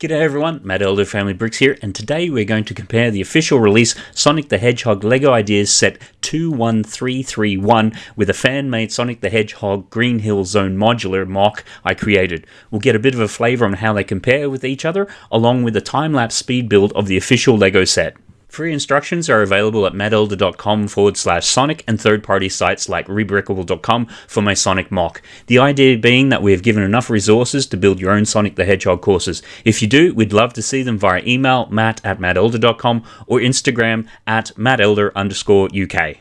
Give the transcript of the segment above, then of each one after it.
G'day everyone, Matt Elder Family Bricks here, and today we're going to compare the official release Sonic the Hedgehog LEGO Ideas Set 21331 with a fan-made Sonic the Hedgehog Green Hill Zone modular MOC I created. We'll get a bit of a flavour on how they compare with each other, along with a time-lapse speed build of the official LEGO set. Free instructions are available at mattelder.com forward slash Sonic and third party sites like rebrickable.com for my Sonic MOC. The idea being that we have given enough resources to build your own Sonic the Hedgehog courses. If you do, we'd love to see them via email matt at mattelder.com or Instagram at mattelder underscore UK.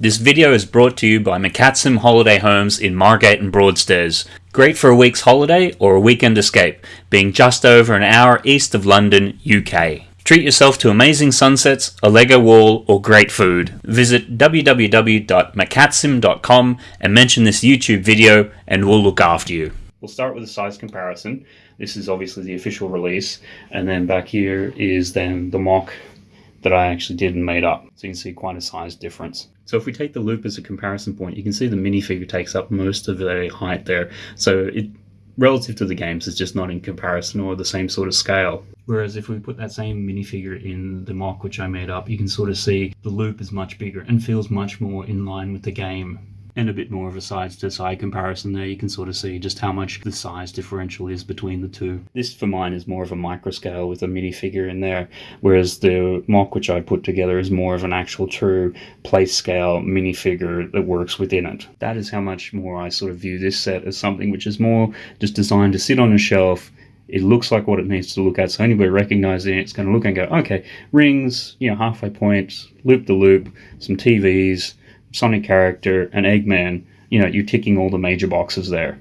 This video is brought to you by McCatsim Holiday Homes in Margate and Broadstairs. Great for a week's holiday or a weekend escape, being just over an hour east of London, UK. Treat yourself to amazing sunsets, a Lego wall, or great food. Visit www.macatsim.com and mention this YouTube video and we'll look after you. We'll start with a size comparison. This is obviously the official release and then back here is then the MOC that I actually did and made up. So you can see quite a size difference. So if we take the loop as a comparison point, you can see the minifigure takes up most of the height there. So it relative to the games, it's just not in comparison or the same sort of scale. Whereas if we put that same minifigure in the MOC, which I made up, you can sort of see the loop is much bigger and feels much more in line with the game and a bit more of a size to side comparison there. You can sort of see just how much the size differential is between the two. This for mine is more of a micro scale with a minifigure in there, whereas the MOC which I put together is more of an actual true place scale minifigure that works within it. That is how much more I sort of view this set as something which is more just designed to sit on a shelf it looks like what it needs to look at. So anybody recognizing it, it's going to look and go, okay, rings, you know, halfway points, loop the loop, some TVs, Sonic character, and Eggman, you know, you're ticking all the major boxes there.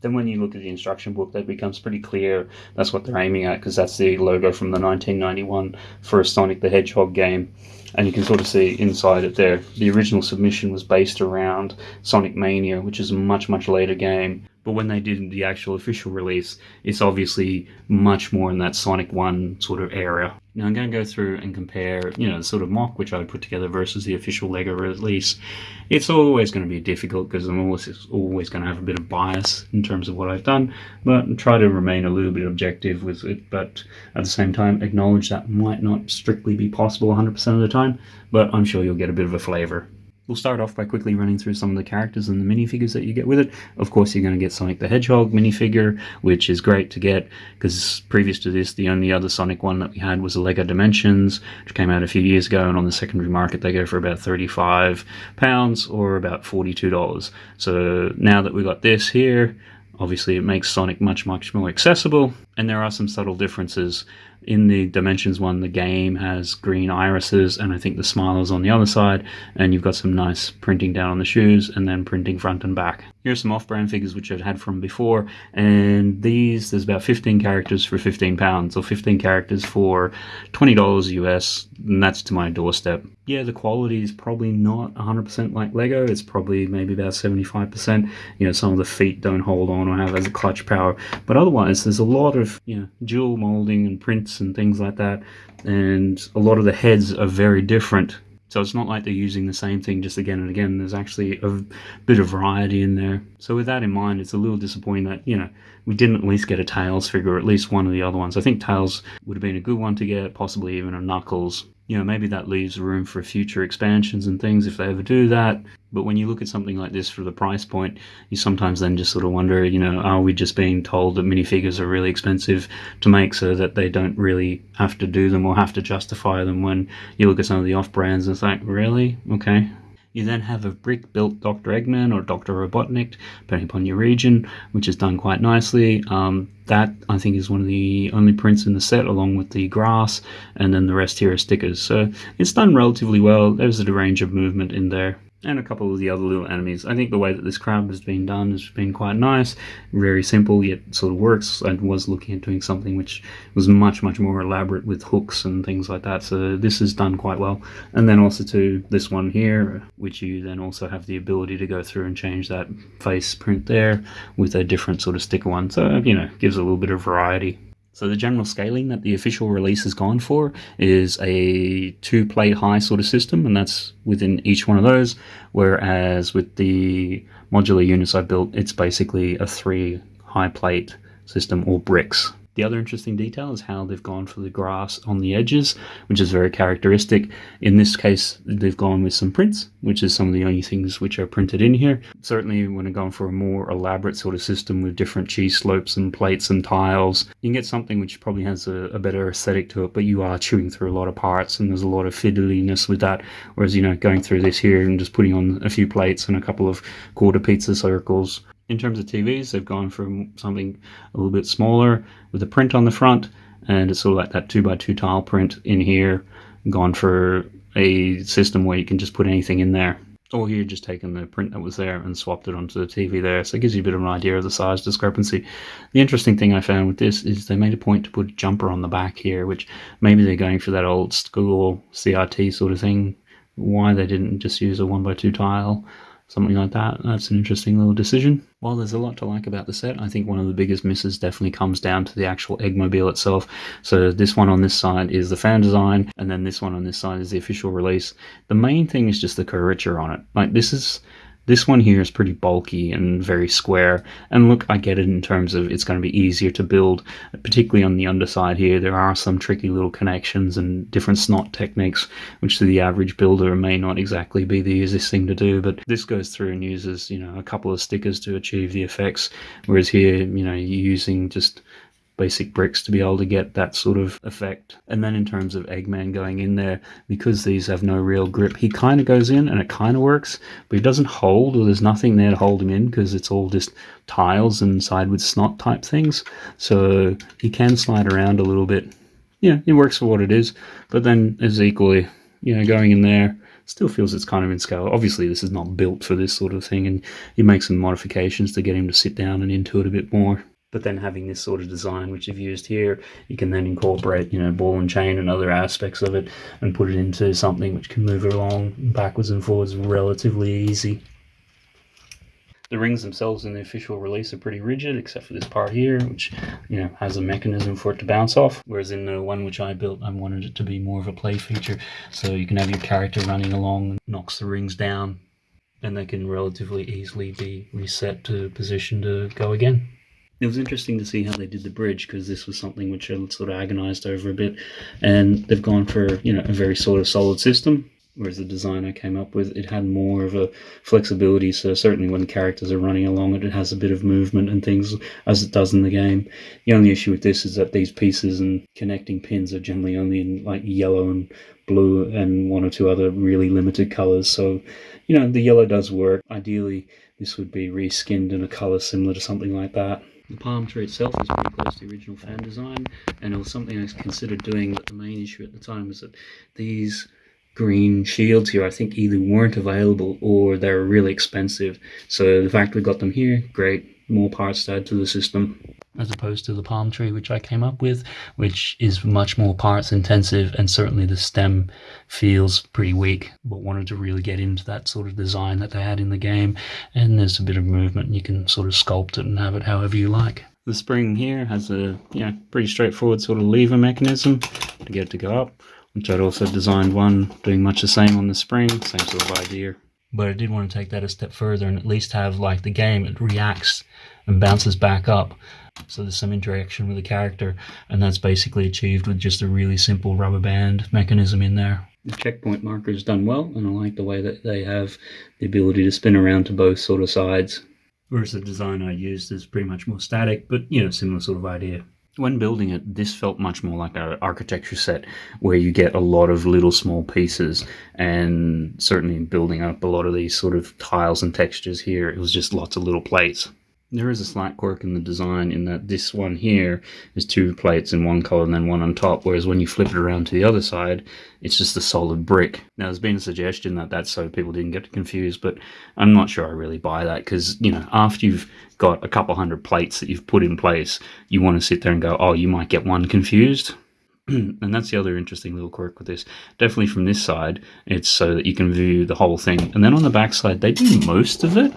Then when you look at the instruction book, that becomes pretty clear that's what they're aiming at because that's the logo from the 1991 first Sonic the Hedgehog game. And you can sort of see inside it there. The original submission was based around Sonic Mania, which is a much, much later game. But when they did the actual official release, it's obviously much more in that Sonic 1 sort of area. Now I'm going to go through and compare, you know, the sort of MOC which I put together versus the official LEGO release. It's always going to be difficult because I'm always, always going to have a bit of bias in terms of what I've done, but try to remain a little bit objective with it, but at the same time acknowledge that might not strictly be possible 100% of the time, but I'm sure you'll get a bit of a flavor. We'll start off by quickly running through some of the characters and the minifigures that you get with it. Of course, you're going to get Sonic the Hedgehog minifigure, which is great to get because previous to this, the only other Sonic one that we had was a Lego Dimensions, which came out a few years ago, and on the secondary market they go for about 35 pounds or about $42. So now that we've got this here, obviously it makes Sonic much, much more accessible, and there are some subtle differences in the Dimensions one, the game has green irises, and I think the smile is on the other side, and you've got some nice printing down on the shoes, and then printing front and back. Here's some off-brand figures which I've had from before, and these, there's about 15 characters for 15 pounds, or 15 characters for $20 US, and that's to my doorstep. Yeah, the quality is probably not 100% like Lego, it's probably maybe about 75%. You know, some of the feet don't hold on or have as a clutch power, but otherwise there's a lot of, you know, jewel molding and prints and things like that, and a lot of the heads are very different so it's not like they're using the same thing just again and again. There's actually a bit of variety in there. So with that in mind, it's a little disappointing that, you know, we didn't at least get a Tails figure, or at least one of the other ones. I think Tails would have been a good one to get, possibly even a Knuckles you know, maybe that leaves room for future expansions and things if they ever do that. But when you look at something like this for the price point, you sometimes then just sort of wonder, you know, are we just being told that minifigures are really expensive to make so that they don't really have to do them or have to justify them when you look at some of the off brands and it's like, really? Okay. You then have a brick built Dr. Eggman or Dr. Robotnik, depending upon your region, which is done quite nicely. Um, that I think is one of the only prints in the set, along with the grass, and then the rest here are stickers. So it's done relatively well. There's a range of movement in there and a couple of the other little enemies. I think the way that this crab has been done has been quite nice, very simple yet sort of works. I was looking at doing something which was much much more elaborate with hooks and things like that. So this is done quite well. And then also to this one here, which you then also have the ability to go through and change that face print there with a different sort of sticker one. So you know gives a little bit of variety. So the general scaling that the official release has gone for is a two plate high sort of system, and that's within each one of those. Whereas with the modular units I built, it's basically a three high plate system or bricks. The other interesting detail is how they've gone for the grass on the edges, which is very characteristic. In this case, they've gone with some prints, which is some of the only things which are printed in here. Certainly, when they're going for a more elaborate sort of system with different cheese slopes and plates and tiles, you can get something which probably has a, a better aesthetic to it, but you are chewing through a lot of parts and there's a lot of fiddliness with that. Whereas, you know, going through this here and just putting on a few plates and a couple of quarter pizza circles in terms of TVs, they've gone from something a little bit smaller with a print on the front, and it's sort of like that 2x2 tile print in here, gone for a system where you can just put anything in there. Or here, just taken the print that was there and swapped it onto the TV there. So it gives you a bit of an idea of the size discrepancy. The interesting thing I found with this is they made a point to put a jumper on the back here, which maybe they're going for that old school CRT sort of thing. Why they didn't just use a 1x2 tile something like that. That's an interesting little decision. While there's a lot to like about the set, I think one of the biggest misses definitely comes down to the actual Eggmobile itself. So this one on this side is the fan design, and then this one on this side is the official release. The main thing is just the curvature on it. Like this is this one here is pretty bulky and very square. And look, I get it in terms of it's going to be easier to build, particularly on the underside here. There are some tricky little connections and different snot techniques, which to the average builder may not exactly be the easiest thing to do. But this goes through and uses, you know, a couple of stickers to achieve the effects. Whereas here, you know, you're using just basic bricks to be able to get that sort of effect. And then in terms of Eggman going in there, because these have no real grip, he kind of goes in and it kind of works, but he doesn't hold or there's nothing there to hold him in because it's all just tiles and side with snot type things. So he can slide around a little bit. Yeah, it works for what it is, but then is equally, you know, going in there still feels it's kind of in scale. Obviously, this is not built for this sort of thing, and you make some modifications to get him to sit down and into it a bit more but then having this sort of design which you've used here you can then incorporate you know ball and chain and other aspects of it and put it into something which can move along backwards and forwards relatively easy. The rings themselves in the official release are pretty rigid except for this part here which you know has a mechanism for it to bounce off whereas in the one which i built i wanted it to be more of a play feature. So you can have your character running along and knocks the rings down and they can relatively easily be reset to position to go again it was interesting to see how they did the bridge because this was something which I sort of agonized over a bit, and they've gone for you know a very sort of solid system. Whereas the design I came up with, it had more of a flexibility. So certainly when characters are running along it, it has a bit of movement and things as it does in the game. The only issue with this is that these pieces and connecting pins are generally only in like yellow and blue and one or two other really limited colors. So, you know, the yellow does work. Ideally, this would be reskinned in a color similar to something like that. The palm tree itself is pretty close to the original fan design, and it was something I considered doing, but the main issue at the time was that these green shields here I think either weren't available or they were really expensive. So the fact we got them here, great, more parts to add to the system as opposed to the palm tree which I came up with, which is much more parts intensive and certainly the stem feels pretty weak, but wanted to really get into that sort of design that they had in the game. And there's a bit of movement, and you can sort of sculpt it and have it however you like. The spring here has a yeah pretty straightforward sort of lever mechanism to get it to go up, which I'd also designed one doing much the same on the spring, same sort of idea. But I did want to take that a step further and at least have like the game, it reacts and bounces back up so there's some interaction with the character, and that's basically achieved with just a really simple rubber band mechanism in there. The checkpoint marker is done well, and I like the way that they have the ability to spin around to both sort of sides. Whereas the design I used is pretty much more static, but you know, similar sort of idea. When building it, this felt much more like an architecture set where you get a lot of little small pieces, and certainly building up a lot of these sort of tiles and textures here, it was just lots of little plates. There is a slight quirk in the design in that this one here is two plates in one color and then one on top, whereas when you flip it around to the other side, it's just a solid brick. Now, there's been a suggestion that that's so people didn't get confused, but I'm not sure I really buy that because, you know, after you've got a couple hundred plates that you've put in place, you want to sit there and go, oh, you might get one confused. and that's the other interesting little quirk with this. Definitely from this side, it's so that you can view the whole thing. And then on the back side, they do most of it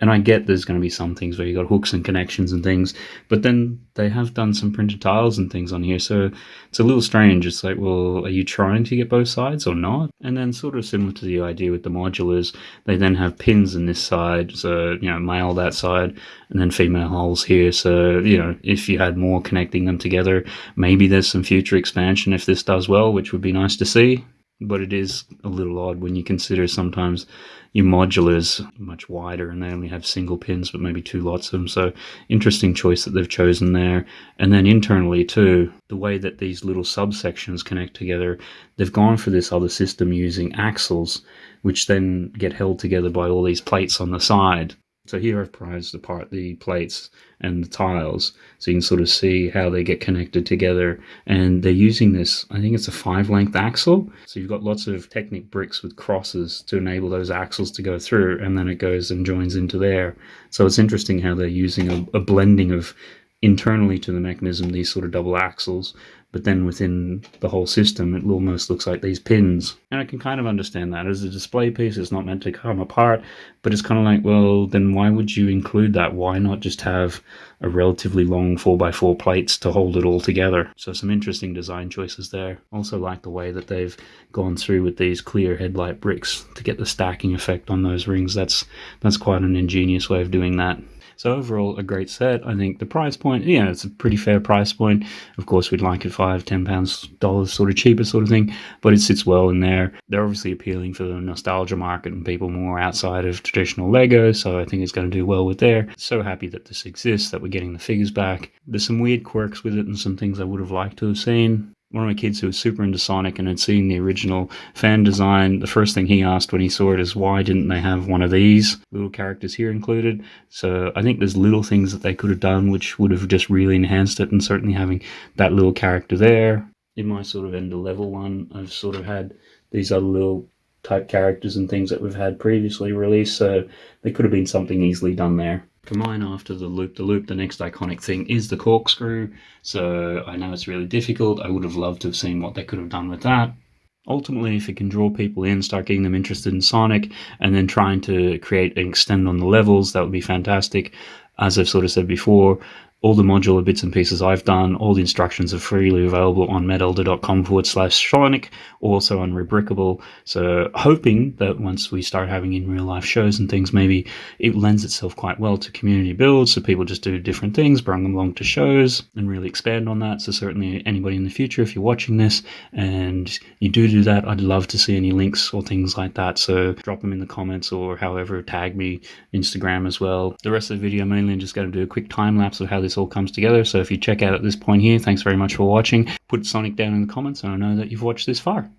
And I get there's going to be some things where you got hooks and connections and things, but then they have done some printed tiles and things on here, so it's a little strange. It's like, well, are you trying to get both sides or not? And then sort of similar to the idea with the modulars, they then have pins in this side, so you know, male that side, and then female holes here. So you know, if you had more connecting them together, maybe there's some future expansion if this does well, which would be nice to see but it is a little odd when you consider sometimes your modulars much wider and they only have single pins but maybe two lots of them. So interesting choice that they've chosen there. And then internally too the way that these little subsections connect together they've gone for this other system using axles which then get held together by all these plates on the side so here I've prized apart the plates and the tiles so you can sort of see how they get connected together. And they're using this I think it's a five length axle. So you've got lots of Technic bricks with crosses to enable those axles to go through and then it goes and joins into there. So it's interesting how they're using a, a blending of internally to the mechanism these sort of double axles but then within the whole system it almost looks like these pins. And i can kind of understand that. As a display piece it's not meant to come apart but it's kind of like well then why would you include that? Why not just have a relatively long 4x4 plates to hold it all together? So some interesting design choices there. Also like the way that they've gone through with these clear headlight bricks to get the stacking effect on those rings. That's that's quite an ingenious way of doing that so overall, a great set. I think the price point, yeah, it's a pretty fair price point. Of course, we'd like it five, ten pounds, dollars, sort of cheaper, sort of thing, but it sits well in there. They're obviously appealing for the nostalgia market and people more outside of traditional Lego, so I think it's going to do well with there. So happy that this exists, that we're getting the figures back. There's some weird quirks with it and some things I would have liked to have seen one of my kids who was super into Sonic and had seen the original fan design, the first thing he asked when he saw it is why didn't they have one of these little characters here included? So I think there's little things that they could have done which would have just really enhanced it, and certainly having that little character there. In my sort of end of level one, I've sort of had these other little type characters and things that we've had previously released, so there could have been something easily done there. For mine, after the loop the loop, the next iconic thing is the corkscrew. So I know it's really difficult. I would have loved to have seen what they could have done with that. Ultimately, if it can draw people in, start getting them interested in Sonic, and then trying to create and extend on the levels, that would be fantastic. As I've sort of said before, all the modular bits and pieces I've done, all the instructions are freely available on mattelder.com forward slash Sonic, also on Rebrickable. So hoping that once we start having in real life shows and things, maybe it lends itself quite well to community builds. So people just do different things, bring them along to shows and really expand on that. So certainly anybody in the future, if you're watching this and you do do that, I'd love to see any links or things like that. So drop them in the comments or however, tag me Instagram as well. The rest of the video mainly I'm just going to do a quick time lapse of how this all comes together. So if you check out at this point here, thanks very much for watching. Put Sonic down in the comments and I know that you've watched this far.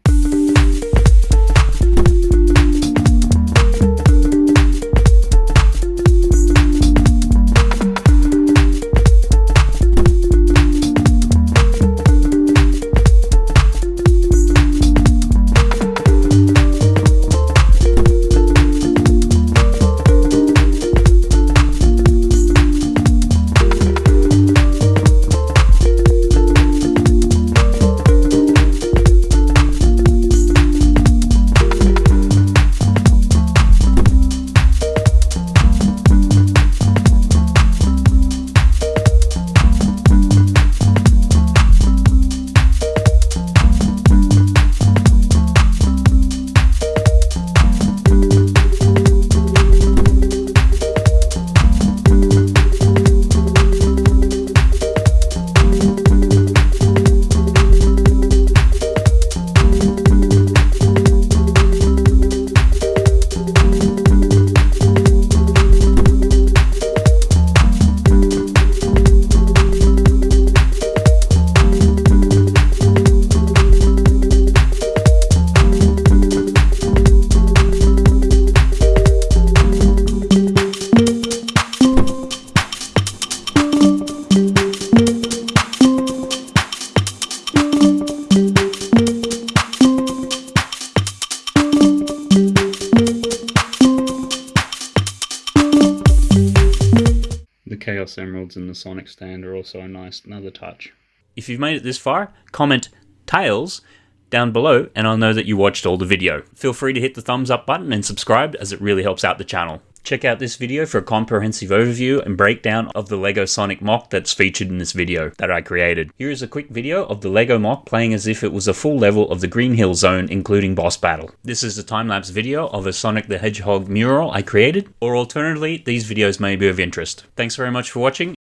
Emeralds and the Sonic stand are also a nice another touch. If you've made it this far, comment Tails down below and I'll know that you watched all the video. Feel free to hit the thumbs up button and subscribe as it really helps out the channel. Check out this video for a comprehensive overview and breakdown of the LEGO Sonic MOC that's featured in this video that I created. Here is a quick video of the LEGO MOC playing as if it was a full level of the Green Hill Zone including boss battle. This is a time-lapse video of a Sonic the Hedgehog mural I created, or alternatively, these videos may be of interest. Thanks very much for watching